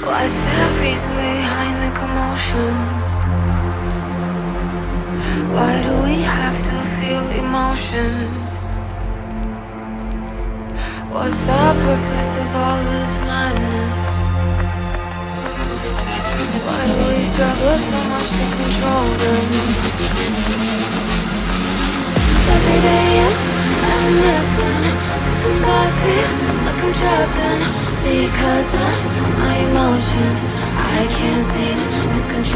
What's the reason behind the commotion? Why do we have to feel emotions? What's the purpose of all this madness? Why do we struggle so much to control them? Every day is a mess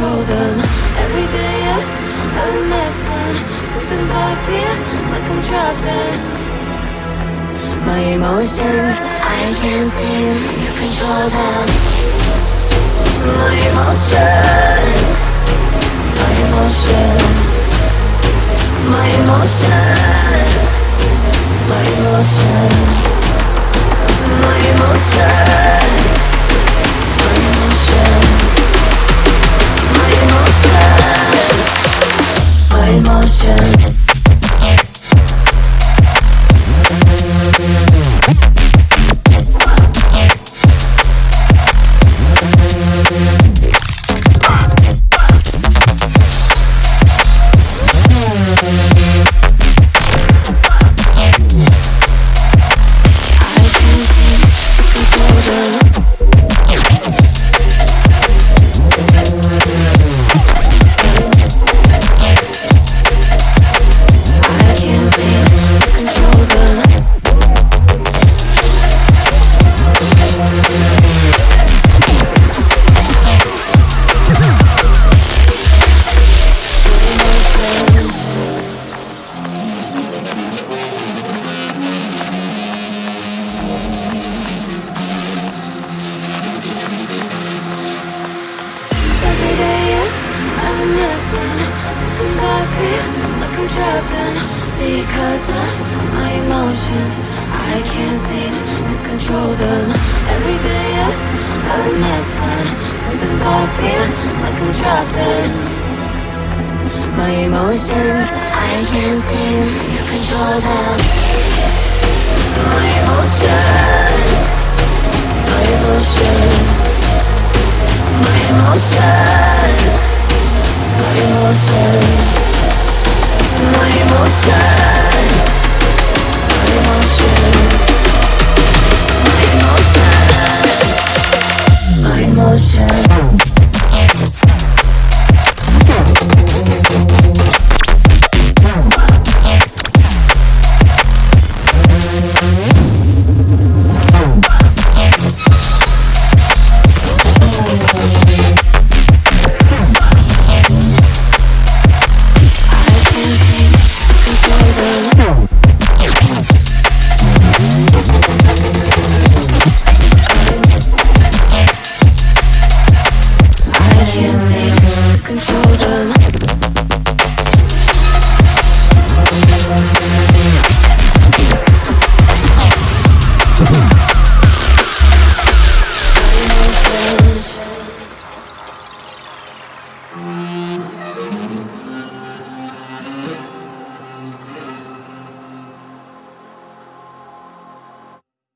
control them. Every day is a mess when sometimes I feel like I'm trapped in my emotions. I can't seem to control them. My emotions, my emotions, my emotions, because of my emotions I can't seem to control them. Every day is a mess when Sometimes I feel like I'm trapped in. My emotions I can't seem to control them. My emotions My emotions My emotions.